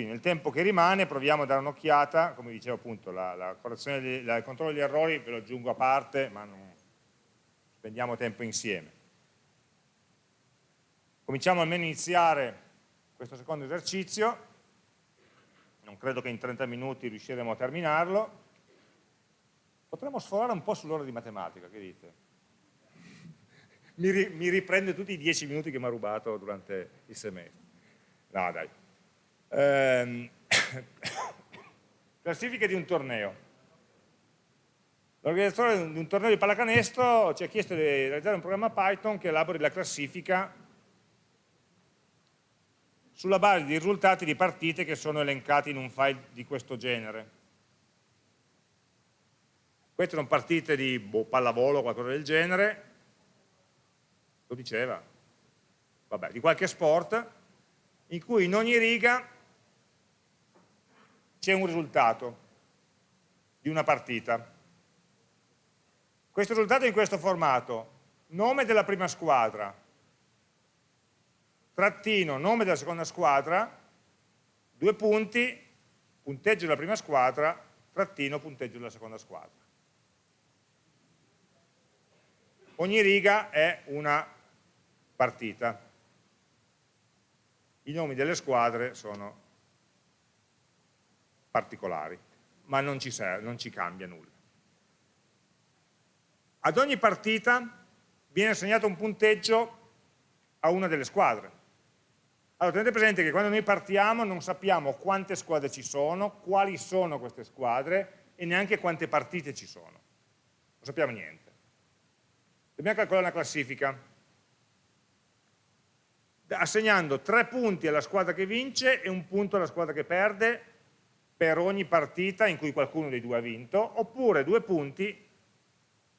Quindi nel tempo che rimane proviamo a dare un'occhiata, come dicevo appunto, la, la correzione, il controllo degli errori ve lo aggiungo a parte, ma non spendiamo tempo insieme. Cominciamo almeno a iniziare questo secondo esercizio, non credo che in 30 minuti riusciremo a terminarlo, potremmo sforare un po' sull'ora di matematica, che dite? Mi, ri, mi riprende tutti i 10 minuti che mi ha rubato durante il semestre. No, dai. Ehm, classifiche di un torneo. L'organizzatore di un torneo di pallacanestro ci ha chiesto di realizzare un programma Python che elabori la classifica sulla base di risultati di partite che sono elencati in un file di questo genere. Queste sono partite di boh, pallavolo o qualcosa del genere, lo diceva, vabbè, di qualche sport, in cui in ogni riga c'è un risultato di una partita. Questo risultato è in questo formato, nome della prima squadra, trattino, nome della seconda squadra, due punti, punteggio della prima squadra, trattino, punteggio della seconda squadra. Ogni riga è una partita. I nomi delle squadre sono particolari, ma non ci, serve, non ci cambia nulla. Ad ogni partita viene assegnato un punteggio a una delle squadre. Allora tenete presente che quando noi partiamo non sappiamo quante squadre ci sono, quali sono queste squadre e neanche quante partite ci sono. Non sappiamo niente. Dobbiamo calcolare una classifica assegnando tre punti alla squadra che vince e un punto alla squadra che perde per ogni partita in cui qualcuno dei due ha vinto, oppure due punti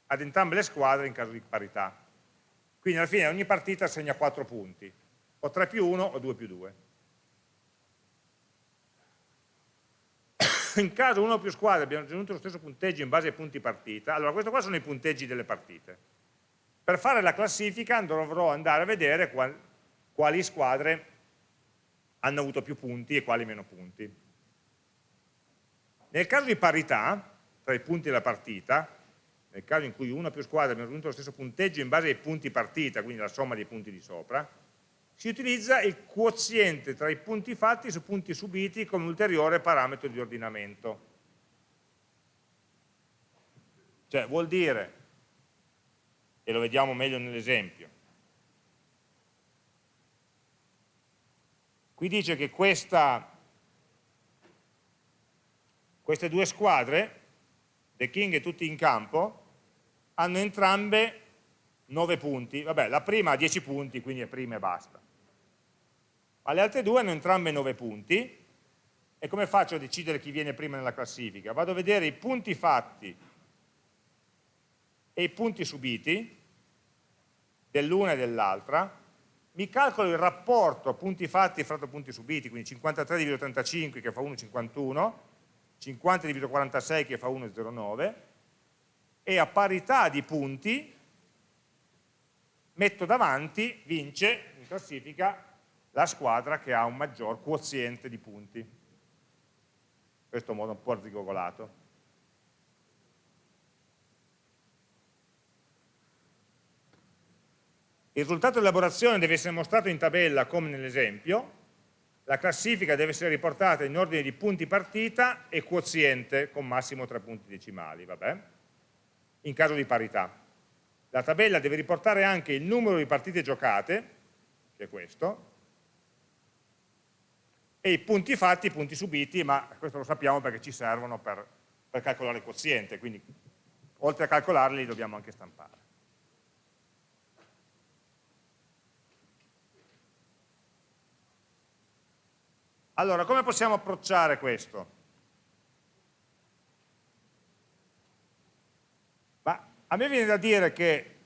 ad entrambe le squadre in caso di parità. Quindi alla fine ogni partita assegna quattro punti o 3 più 1 o 2 più 2. In caso uno o più squadre abbiano ottenuto lo stesso punteggio in base ai punti partita, allora questi qua sono i punteggi delle partite. Per fare la classifica dovrò andare a vedere qual, quali squadre hanno avuto più punti e quali meno punti. Nel caso di parità, tra i punti della partita, nel caso in cui una più squadre abbiano ottenuto lo stesso punteggio in base ai punti partita, quindi la somma dei punti di sopra, si utilizza il quoziente tra i punti fatti su punti subiti come ulteriore parametro di ordinamento. Cioè vuol dire, e lo vediamo meglio nell'esempio, qui dice che questa, queste due squadre, The King e tutti in campo, hanno entrambe 9 punti, vabbè la prima ha 10 punti quindi è prima e basta. Ma le altre due hanno entrambe 9 punti. E come faccio a decidere chi viene prima nella classifica? Vado a vedere i punti fatti e i punti subiti dell'una e dell'altra, mi calcolo il rapporto punti fatti fratto punti subiti, quindi 53,35 che fa 1,51, 50,46 che fa 1,09 e a parità di punti metto davanti, vince in classifica la squadra che ha un maggior quoziente di punti. In questo modo un po' arzigogolato. Il risultato di elaborazione deve essere mostrato in tabella come nell'esempio, la classifica deve essere riportata in ordine di punti partita e quoziente con massimo 3 punti decimali, vabbè, in caso di parità. La tabella deve riportare anche il numero di partite giocate, che è questo, e i punti fatti, i punti subiti, ma questo lo sappiamo perché ci servono per, per calcolare il quoziente, quindi oltre a calcolarli li dobbiamo anche stampare. Allora, come possiamo approcciare questo? Ma a me viene da dire che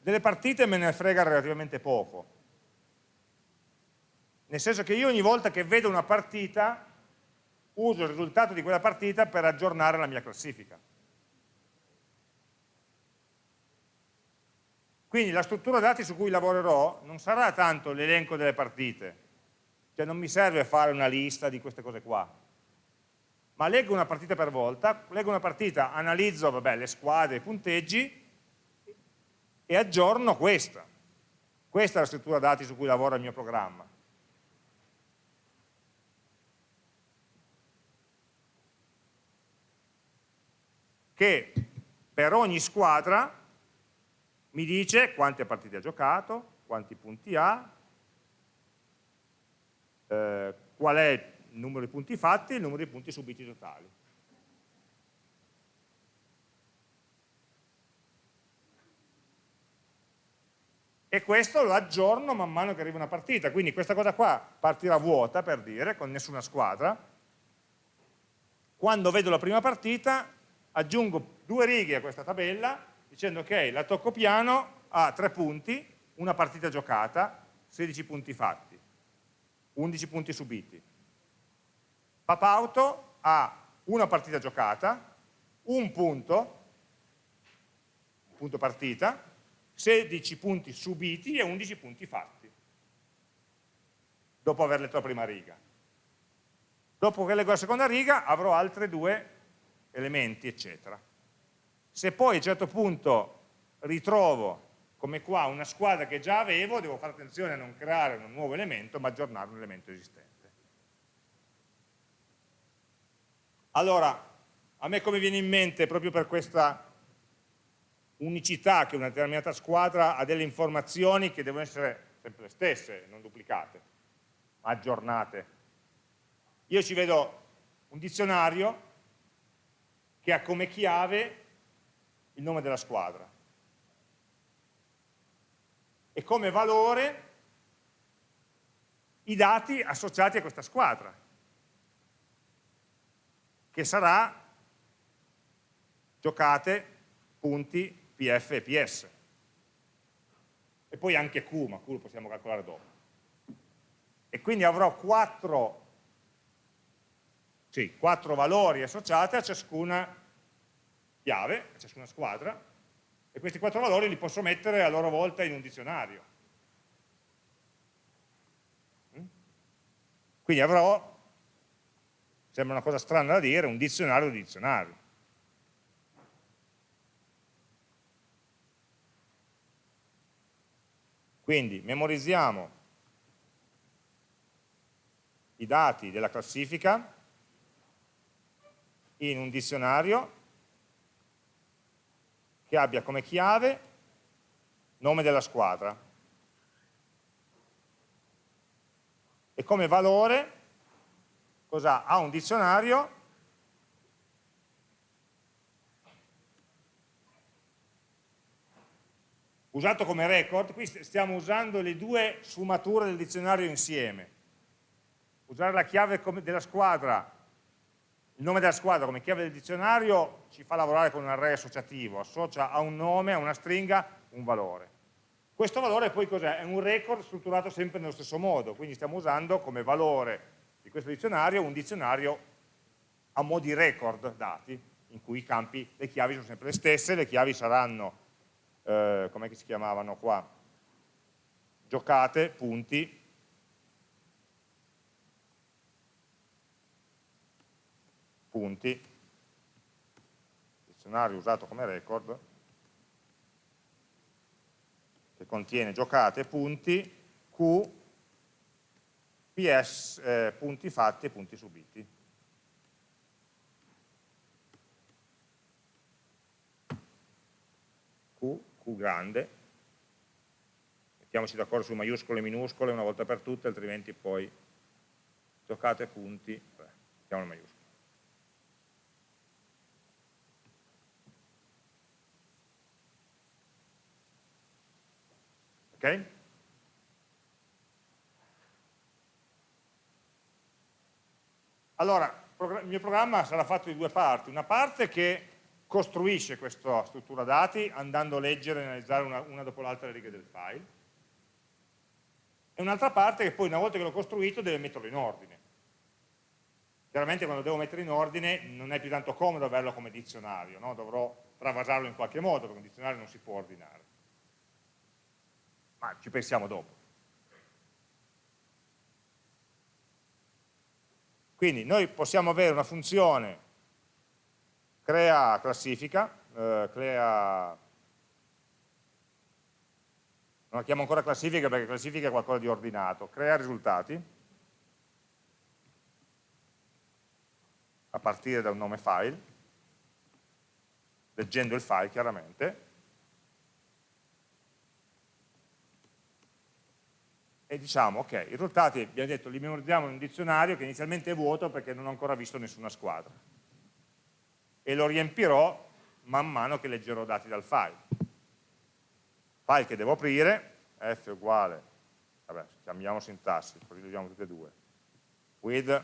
delle partite me ne frega relativamente poco, nel senso che io ogni volta che vedo una partita uso il risultato di quella partita per aggiornare la mia classifica. Quindi la struttura dati su cui lavorerò non sarà tanto l'elenco delle partite, Cioè non mi serve fare una lista di queste cose qua, ma leggo una partita per volta, leggo una partita, analizzo vabbè, le squadre, i punteggi e aggiorno questa. Questa è la struttura dati su cui lavora il mio programma. Che per ogni squadra mi dice quante partite ha giocato, quanti punti ha, eh, qual è il numero di punti fatti e il numero di punti subiti totali. E questo lo aggiorno man mano che arriva una partita, quindi questa cosa qua partirà vuota, per dire, con nessuna squadra. Quando vedo la prima partita, aggiungo due righe a questa tabella, dicendo ok, la tocco piano ha tre punti, una partita giocata, 16 punti fatti, 11 punti subiti. Papauto ha una partita giocata, un punto, punto partita, 16 punti subiti e 11 punti fatti, dopo aver letto la prima riga. Dopo che leggo la seconda riga avrò altri due elementi, eccetera. Se poi a un certo punto ritrovo, come qua, una squadra che già avevo, devo fare attenzione a non creare un nuovo elemento, ma aggiornare un elemento esistente. Allora, a me come viene in mente, proprio per questa unicità che una determinata squadra ha delle informazioni che devono essere sempre le stesse, non duplicate, ma aggiornate. Io ci vedo un dizionario che ha come chiave il nome della squadra e come valore i dati associati a questa squadra che sarà giocate, punti, PF e PS. E poi anche Q, ma Q lo possiamo calcolare dopo. E quindi avrò quattro, sì, quattro valori associati a ciascuna chiave, a ciascuna squadra, e questi quattro valori li posso mettere a loro volta in un dizionario. Mm? Quindi avrò Sembra una cosa strana da dire, un dizionario di dizionario. Quindi memorizziamo i dati della classifica in un dizionario che abbia come chiave nome della squadra e come valore cosa ha un dizionario usato come record, qui stiamo usando le due sfumature del dizionario insieme. Usare la chiave della squadra, il nome della squadra come chiave del dizionario ci fa lavorare con un array associativo, associa a un nome, a una stringa, un valore. Questo valore poi cos'è? È un record strutturato sempre nello stesso modo, quindi stiamo usando come valore di questo dizionario un dizionario a mo' di record dati, in cui i campi, le chiavi sono sempre le stesse, le chiavi saranno, eh, come si chiamavano qua, giocate, punti, punti, dizionario usato come record, che contiene giocate, punti, Q, PS eh, punti fatti e punti subiti. Q, Q grande, mettiamoci d'accordo su maiuscole e minuscole una volta per tutte, altrimenti poi giocate punti, mettiamo le maiuscole. Ok? Allora, il mio programma sarà fatto di due parti, una parte che costruisce questa struttura dati andando a leggere e analizzare una, una dopo l'altra le righe del file e un'altra parte che poi una volta che l'ho costruito deve metterlo in ordine. Chiaramente quando devo mettere in ordine non è più tanto comodo averlo come dizionario, no? dovrò travasarlo in qualche modo perché un dizionario non si può ordinare. Ma ci pensiamo dopo. Quindi noi possiamo avere una funzione crea classifica, eh, crea... non la chiamo ancora classifica perché classifica è qualcosa di ordinato, crea risultati a partire da un nome file, leggendo il file chiaramente, e diciamo, ok, i risultati abbiamo detto li memorizziamo in un dizionario che inizialmente è vuoto perché non ho ancora visto nessuna squadra. E lo riempirò man mano che leggerò dati dal file. File che devo aprire, f uguale, vabbè, chiamiamo sintassi, così lo usiamo tutte e due, with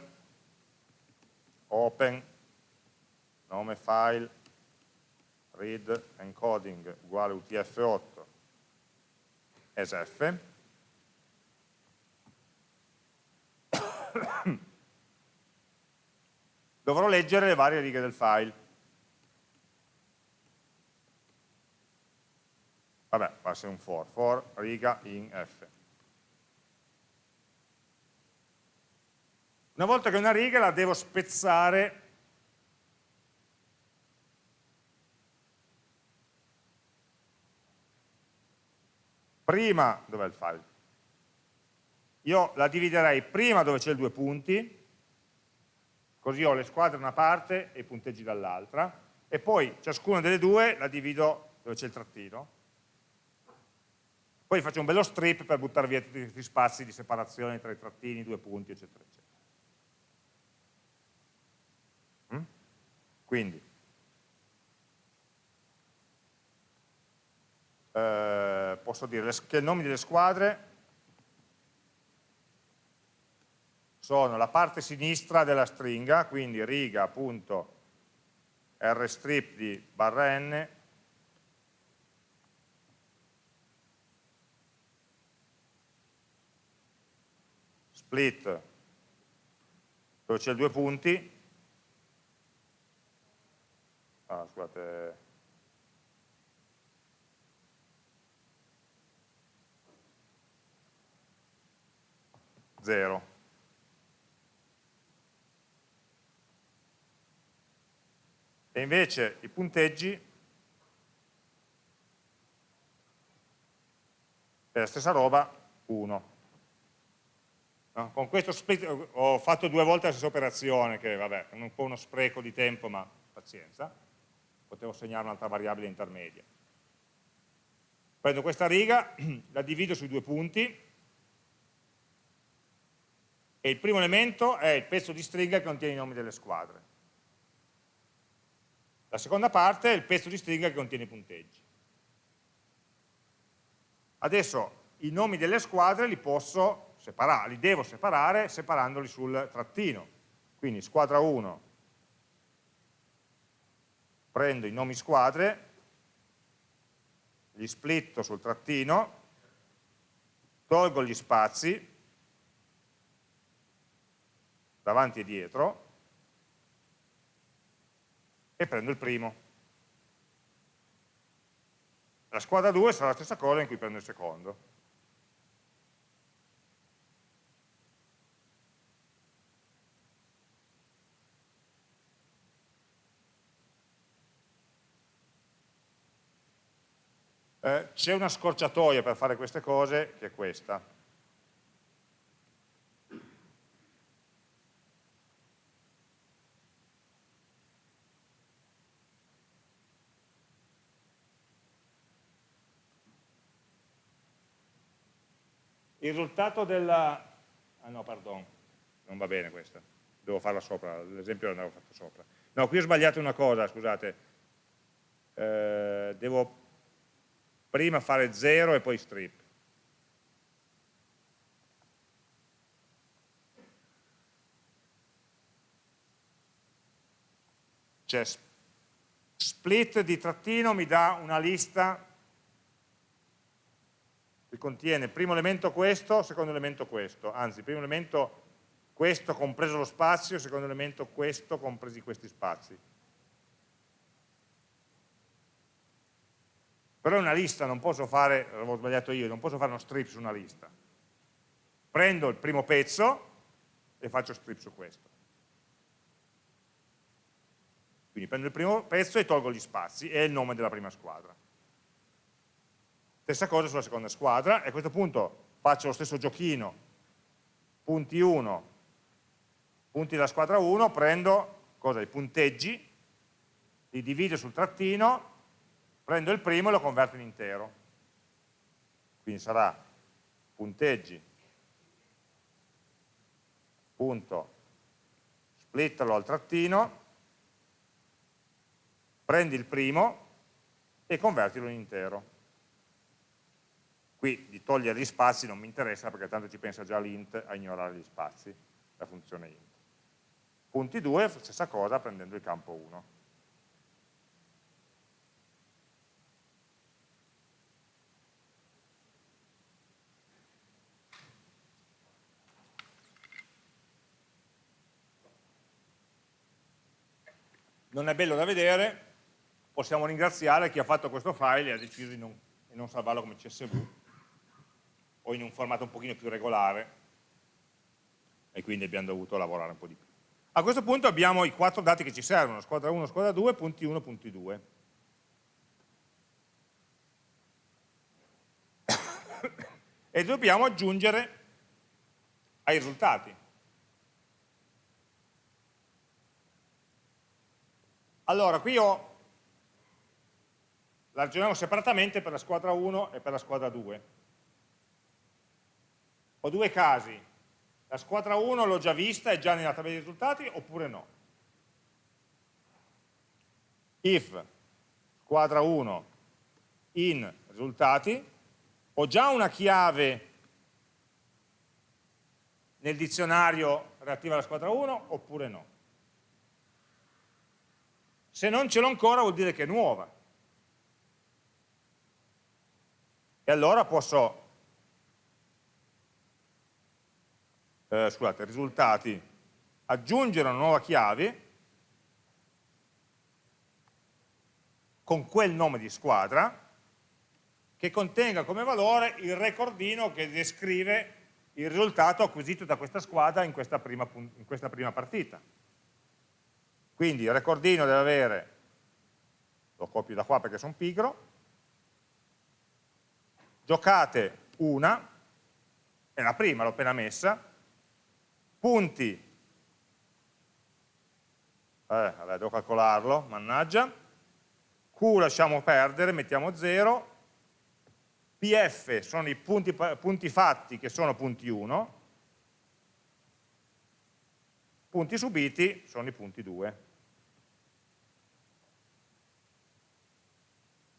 open nome file read encoding uguale utf8 esf dovrò leggere le varie righe del file. Vabbè, va a un for, for riga in f. Una volta che una riga la devo spezzare prima, dov'è il file? Io la dividerei prima dove c'è il due punti, così ho le squadre da una parte e i punteggi dall'altra, e poi ciascuna delle due la divido dove c'è il trattino, poi faccio un bello strip per buttare via tutti questi spazi di separazione tra i trattini, i due punti, eccetera, eccetera. Mm? Quindi, eh, posso dire che i nomi delle squadre sono la parte sinistra della stringa, quindi riga.rstrip di barra n. Split dove c'è due punti. Ah, scusate. 0 e invece i punteggi è la stessa roba 1 no? con questo ho fatto due volte la stessa operazione che vabbè è un po' uno spreco di tempo ma pazienza. Potevo segnare un'altra variabile intermedia. Prendo questa riga la divido sui due punti. E il primo elemento è il pezzo di stringa che contiene i nomi delle squadre la seconda parte è il pezzo di stringa che contiene i punteggi. Adesso i nomi delle squadre li posso separare, li devo separare separandoli sul trattino. Quindi squadra 1, prendo i nomi squadre, li splitto sul trattino, tolgo gli spazi davanti e dietro e prendo il primo. La squadra 2 sarà la stessa cosa in cui prendo il secondo. Eh, C'è una scorciatoia per fare queste cose che è questa. Il risultato della... Ah no, pardon, non va bene questa, devo farla sopra, l'esempio l'avevo fatto sopra. No, qui ho sbagliato una cosa, scusate, eh, devo prima fare 0 e poi strip. Cioè, split di trattino mi dà una lista che contiene primo elemento questo, secondo elemento questo, anzi primo elemento questo compreso lo spazio, secondo elemento questo compresi questi spazi. Però è una lista, non posso fare, l'avevo sbagliato io, non posso fare uno strip su una lista. Prendo il primo pezzo e faccio strip su questo. Quindi prendo il primo pezzo e tolgo gli spazi e il nome della prima squadra. Stessa cosa sulla seconda squadra e a questo punto faccio lo stesso giochino, punti 1, punti della squadra 1, prendo cosa, i punteggi, li divido sul trattino, prendo il primo e lo converto in intero. Quindi sarà punteggi, punto, splittalo al trattino, prendi il primo e convertilo in intero. Qui di togliere gli spazi non mi interessa perché tanto ci pensa già l'int a ignorare gli spazi, la funzione int. Punti 2, stessa cosa prendendo il campo 1. non è bello da vedere, possiamo ringraziare chi ha fatto questo file e ha deciso di non, di non salvarlo come CSV o in un formato un pochino più regolare e quindi abbiamo dovuto lavorare un po' di più. A questo punto abbiamo i quattro dati che ci servono, squadra 1, squadra 2, punti 1, punti 2. e dobbiamo aggiungere ai risultati. Allora, qui ho, la ragioniamo separatamente per la squadra 1 e per la squadra 2. Ho due casi, la squadra 1 l'ho già vista, è già nella tabella dei risultati oppure no? If squadra 1 in risultati, ho già una chiave nel dizionario relativa alla squadra 1 oppure no? Se non ce l'ho ancora vuol dire che è nuova. E allora posso, eh, scusate, risultati, aggiungere una nuova chiave con quel nome di squadra che contenga come valore il recordino che descrive il risultato acquisito da questa squadra in questa prima, in questa prima partita. Quindi il recordino deve avere, lo copio da qua perché sono pigro, giocate una, è la prima, l'ho appena messa, punti, eh, vabbè, devo calcolarlo, mannaggia, Q lasciamo perdere, mettiamo 0, PF sono i punti, punti fatti che sono punti 1, punti subiti sono i punti 2.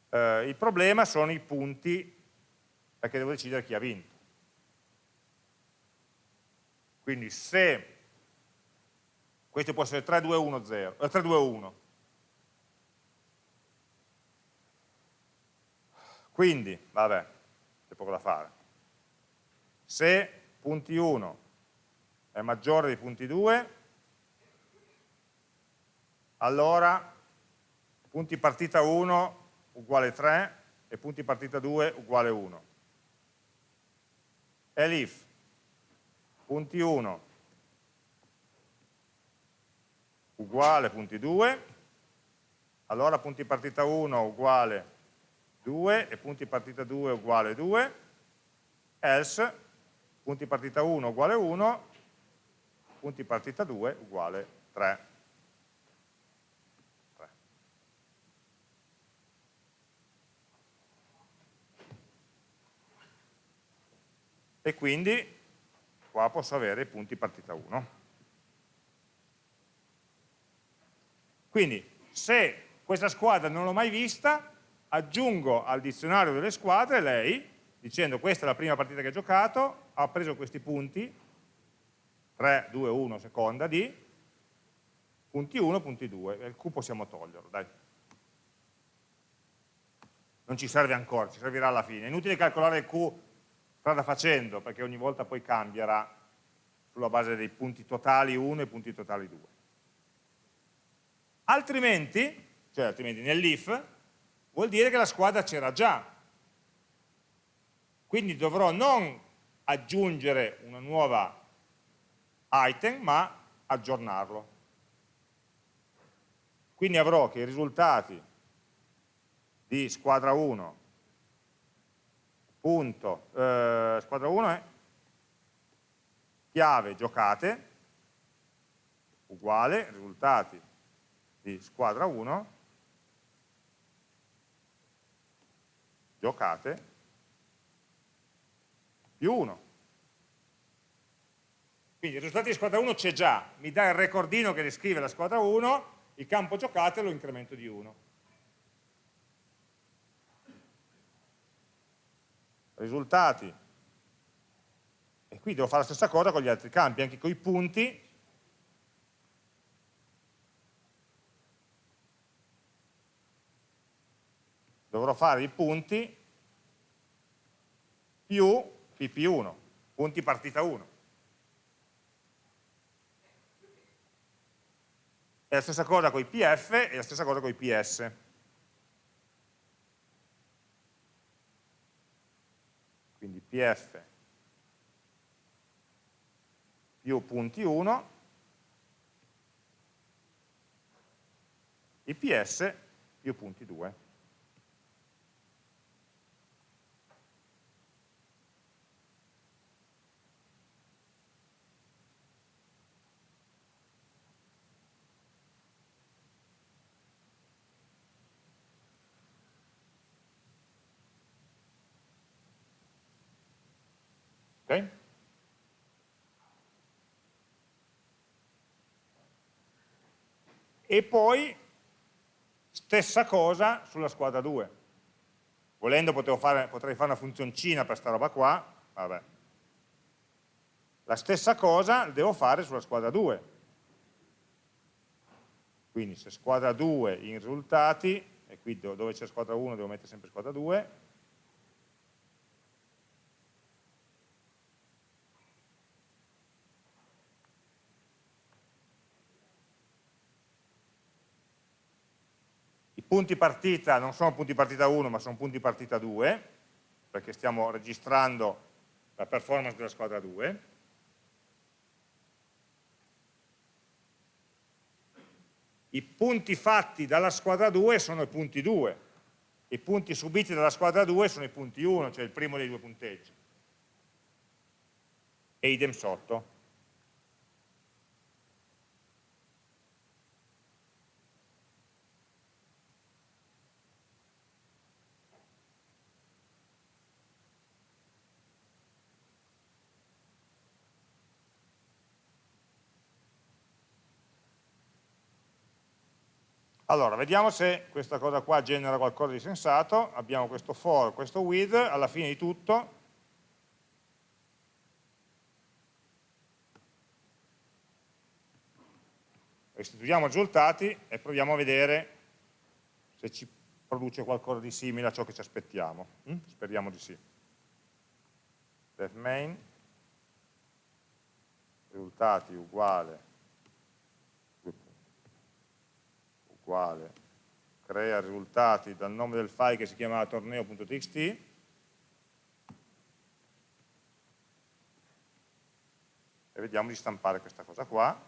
Eh, il problema sono i punti perché devo decidere chi ha vinto. Quindi se questo può essere 3, 2, 1, 0, eh, 3, 2, 1. Quindi, vabbè, c'è poco da fare. Se punti 1 è maggiore di punti 2, allora punti partita 1 uguale 3 e punti partita 2 uguale 1. Elif, punti 1 uguale punti 2, allora punti partita 1 uguale 2 e punti partita 2 uguale 2, else punti partita 1 uguale 1, punti partita 2 uguale 3. e quindi qua posso avere i punti partita 1. Quindi se questa squadra non l'ho mai vista, aggiungo al dizionario delle squadre lei, dicendo questa è la prima partita che ha giocato, ha preso questi punti, 3, 2, 1, seconda di, punti 1, punti 2, il Q possiamo toglierlo, dai. Non ci serve ancora, ci servirà alla fine. È inutile calcolare il Q strada facendo, perché ogni volta poi cambierà sulla base dei punti totali 1 e punti totali 2. Altrimenti, cioè altrimenti nell'if, vuol dire che la squadra c'era già. Quindi dovrò non aggiungere una nuova item, ma aggiornarlo. Quindi avrò che i risultati di squadra 1 punto, eh, squadra 1 è chiave giocate. Uguale risultati di squadra 1 giocate. Più 1 quindi il risultato di squadra 1 c'è già. Mi dà il recordino che descrive la squadra 1 il campo giocate lo incremento di 1 risultati. E qui devo fare la stessa cosa con gli altri campi, anche con i punti. Dovrò fare i punti più pp1 punti partita 1 è la stessa cosa con i pf e la stessa cosa con i ps pf più punti 1 ips più punti 2 Okay? E poi stessa cosa sulla squadra 2. Volendo fare, potrei fare una funzioncina per questa roba qua, vabbè. La stessa cosa devo fare sulla squadra 2. Quindi se squadra 2 in risultati, e qui dove c'è squadra 1 devo mettere sempre squadra 2, punti partita non sono punti partita 1 ma sono punti partita 2 perché stiamo registrando la performance della squadra 2 i punti fatti dalla squadra 2 sono i punti 2 i punti subiti dalla squadra 2 sono i punti 1 cioè il primo dei due punteggi. E idem sotto Allora, vediamo se questa cosa qua genera qualcosa di sensato. Abbiamo questo for, questo with, alla fine di tutto restituiamo i risultati e proviamo a vedere se ci produce qualcosa di simile a ciò che ci aspettiamo. Mm? Speriamo di sì. Def main, risultati uguale uguale crea risultati dal nome del file che si chiamava torneo.txt e vediamo di stampare questa cosa qua.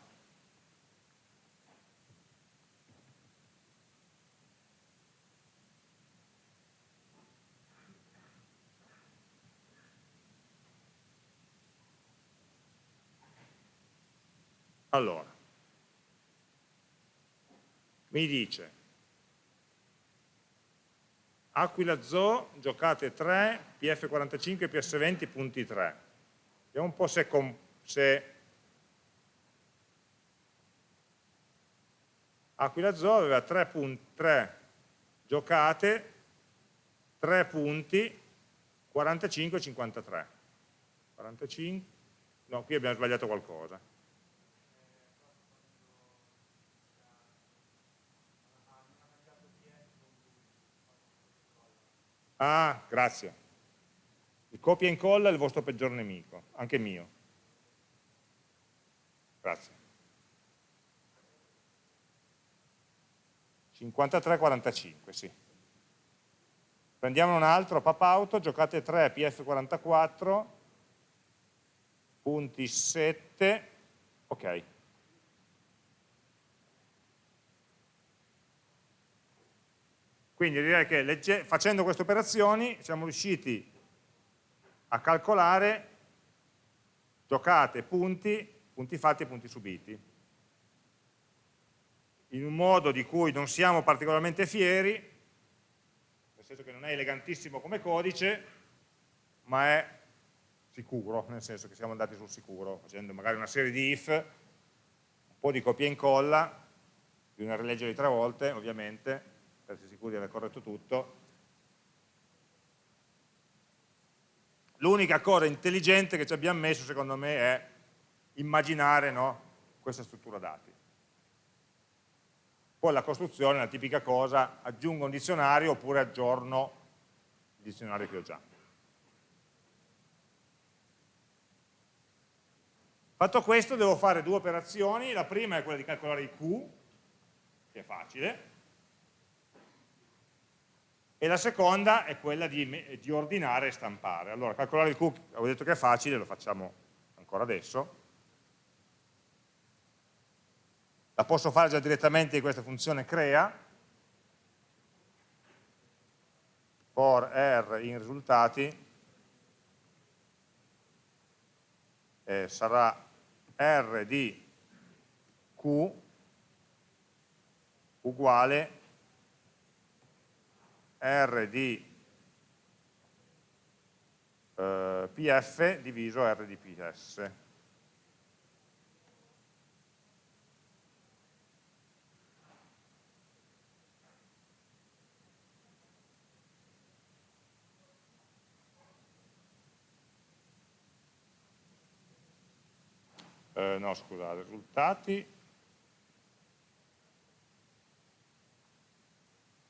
Allora mi dice Aquila Zoo, giocate 3, PF45, PS20, punti 3. Vediamo un po' se, se Aquila Zoo aveva 3, punti, 3 giocate, 3 punti, 45 e 53. 45, no, qui abbiamo sbagliato qualcosa. Ah, grazie. Il copia e incolla è il vostro peggior nemico, anche mio. Grazie. 53-45, sì. Prendiamo un altro, pop auto, giocate 3, PF44, punti 7, ok. Quindi direi che facendo queste operazioni siamo riusciti a calcolare giocate, punti, punti fatti e punti subiti. In un modo di cui non siamo particolarmente fieri, nel senso che non è elegantissimo come codice, ma è sicuro, nel senso che siamo andati sul sicuro, facendo magari una serie di if, un po' di copia e incolla, bisogna rileggerli tre volte ovviamente, per essere sicuri di aver corretto tutto, L'unica cosa intelligente che ci abbiamo messo, secondo me, è immaginare no, questa struttura dati. Poi la costruzione è la tipica cosa, aggiungo un dizionario oppure aggiorno il dizionario che ho già. Fatto questo devo fare due operazioni, la prima è quella di calcolare i Q, che è facile, e la seconda è quella di, di ordinare e stampare. Allora, calcolare il Q, avevo detto che è facile, lo facciamo ancora adesso. La posso fare già direttamente di questa funzione crea, for r in risultati, eh, sarà r di q uguale R di eh, PF diviso R di PS. Eh, no, scusa, risultati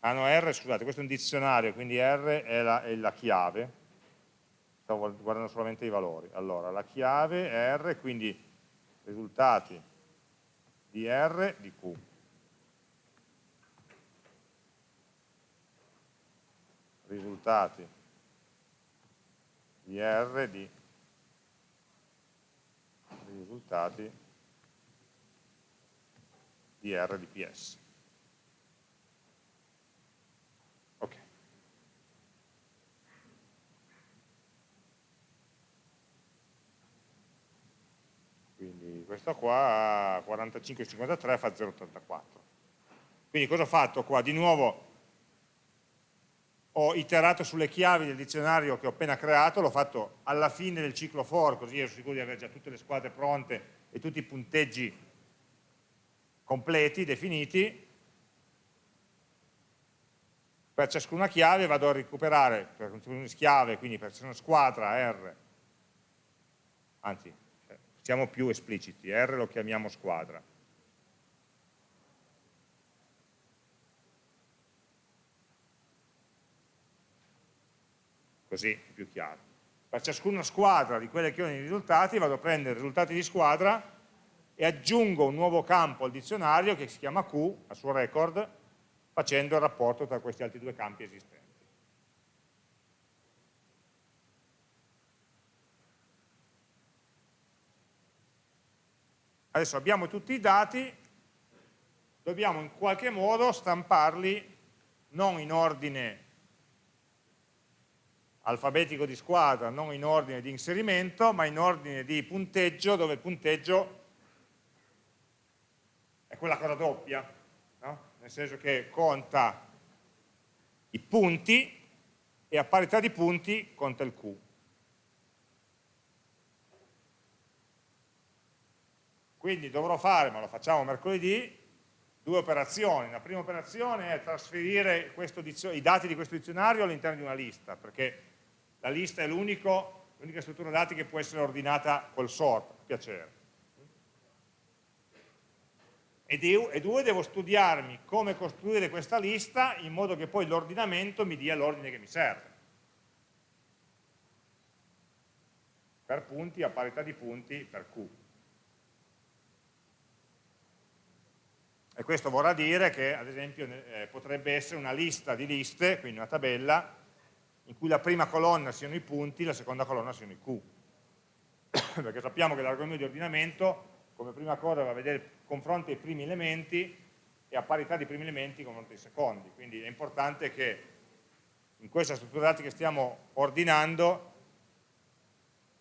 Ah no, R, scusate, questo è un dizionario, quindi R è la, è la chiave, stavo guardando solamente i valori. Allora, la chiave è R, quindi risultati di R di Q. Risultati di R di risultati di R di PS. Questo qua 45,53 fa 0,84 quindi cosa ho fatto qua? di nuovo ho iterato sulle chiavi del dizionario che ho appena creato, l'ho fatto alla fine del ciclo for, così ero sicuro di avere già tutte le squadre pronte e tutti i punteggi completi, definiti. Per ciascuna chiave vado a recuperare, per una chiave, quindi per ciascuna squadra R, anzi siamo più espliciti, R lo chiamiamo squadra. Così è più chiaro. Per ciascuna squadra di quelle che ho nei risultati vado a prendere i risultati di squadra e aggiungo un nuovo campo al dizionario che si chiama Q, al suo record, facendo il rapporto tra questi altri due campi esistenti. Adesso abbiamo tutti i dati, dobbiamo in qualche modo stamparli non in ordine alfabetico di squadra, non in ordine di inserimento, ma in ordine di punteggio, dove il punteggio è quella cosa doppia, no? nel senso che conta i punti e a parità di punti conta il Q. Quindi dovrò fare, ma lo facciamo mercoledì, due operazioni. La prima operazione è trasferire i dati di questo dizionario all'interno di una lista, perché la lista è l'unica struttura dati che può essere ordinata col sort, piacere. E, due, devo studiarmi come costruire questa lista in modo che poi l'ordinamento mi dia l'ordine che mi serve. Per punti, a parità di punti, per Q. E questo vorrà dire che, ad esempio, eh, potrebbe essere una lista di liste, quindi una tabella, in cui la prima colonna siano i punti, la seconda colonna siano i Q. Perché sappiamo che l'argomento di ordinamento, come prima cosa, va a vedere, confronta i primi elementi e a parità di primi elementi con dei secondi, quindi è importante che in questa struttura dati che stiamo ordinando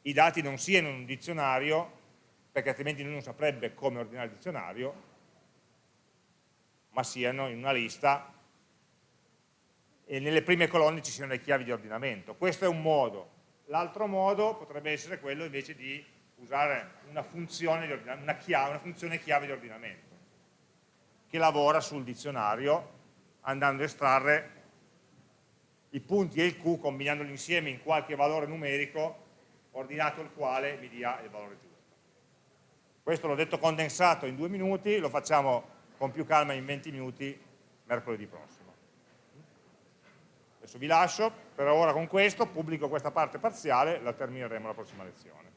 i dati non siano in un dizionario, perché altrimenti lui non saprebbe come ordinare il dizionario, ma siano in una lista e nelle prime colonne ci siano le chiavi di ordinamento. Questo è un modo. L'altro modo potrebbe essere quello invece di usare una funzione, una, chiave, una funzione chiave di ordinamento che lavora sul dizionario andando a estrarre i punti e il Q combinandoli insieme in qualche valore numerico ordinato il quale mi dia il valore giusto. Questo l'ho detto condensato in due minuti, lo facciamo con più calma in 20 minuti mercoledì prossimo. Adesso vi lascio, per ora con questo, pubblico questa parte parziale, la termineremo la prossima lezione.